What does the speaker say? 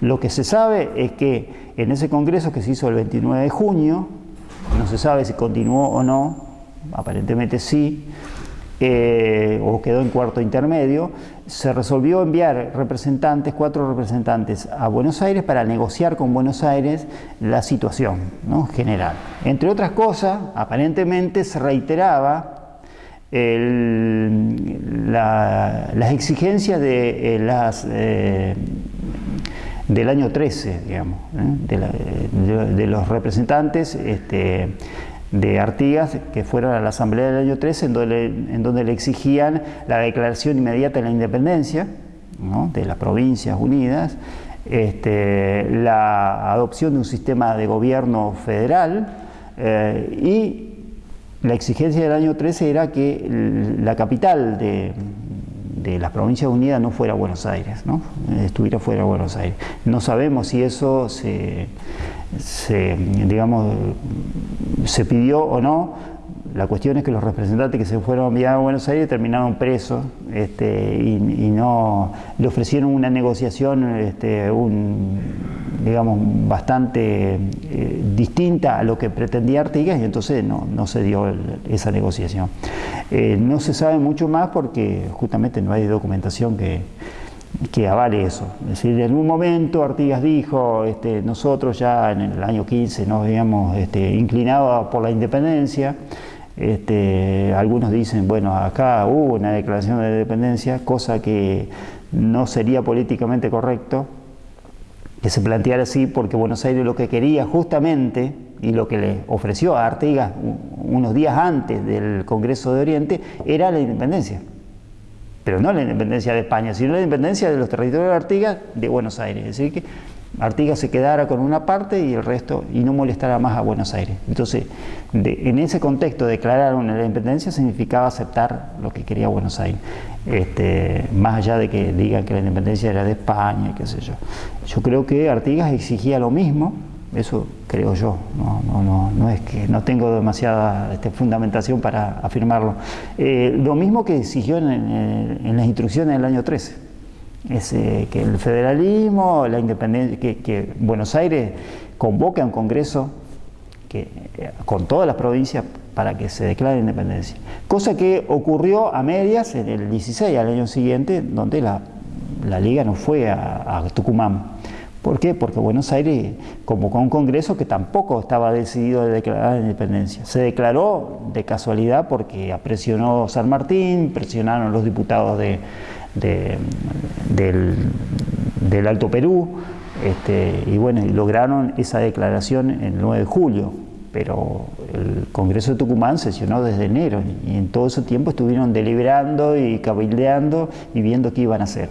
Lo que se sabe es que en ese congreso que se hizo el 29 de junio, no se sabe si continuó o no, aparentemente sí, eh, o quedó en cuarto intermedio, se resolvió enviar representantes, cuatro representantes a Buenos Aires para negociar con Buenos Aires la situación ¿no? general. Entre otras cosas, aparentemente se reiteraba las exigencias de eh, las eh, del año 13, digamos, de, los representantes este, de Artigas que fueron a la Asamblea del año 13 en donde, en donde le exigían la declaración inmediata de la independencia de las provincias unidas, este, la adopción de un sistema de gobierno federal eh, y la exigencia del año 13 era que la capital de, de las provincias unidas no fuera Buenos Aires, ¿no? estuviera fuera de Buenos Aires. No sabemos si eso se, digamos, se pidió o no, la cuestión es que los representantes que se fueron enviados a Buenos Aires terminaron presos este, y, no le ofrecieron una negociación este, un, digamos, bastante eh, distinta a lo que pretendía Artigas y entonces no, se dio esa negociación. Eh, no se sabe mucho más porque justamente no hay documentación que, que avale eso. Es decir, en algún momento Artigas dijo, este, nosotros ya en el año 15 nos habíamos inclinado por la independencia, este, algunos dicen, bueno, acá hubo una declaración de independencia, cosa que no sería políticamente correcto que se planteara así, porque Buenos Aires lo que quería justamente, y lo que le ofreció a Artigas unos días antes del Congreso de Oriente, era la independencia pero no la independencia de España, sino la independencia de los territorios de Artigas de Buenos Aires. Artigas se quedara con una parte y el resto, y no molestara más a Buenos Aires. Entonces, en ese contexto, declarar una independencia significaba aceptar lo que quería Buenos Aires, este, más allá de que digan que la independencia era de España, qué sé yo. Yo creo que Artigas exigía lo mismo, eso creo yo, no, no, no, no es que no tengo demasiada este, fundamentación para afirmarlo. Eh, lo mismo que exigió en, las instrucciones del año 13, eh, que el federalismo, la independencia, que, Buenos Aires convoque a un congreso eh, con todas las provincias para que se declare independencia. Cosa que ocurrió a medias en el 16, al año siguiente, donde la, liga no fue a Tucumán. ¿Por qué? Porque Buenos Aires convocó un congreso que tampoco estaba decidido a declarar la independencia. Se declaró de casualidad porque presionó San Martín, presionaron los diputados de, del, Alto Perú, este, y bueno, lograron esa declaración el 9 de julio, pero el Congreso de Tucumán sesionó desde enero y en todo ese tiempo estuvieron deliberando y cabildeando y viendo qué iban a hacer.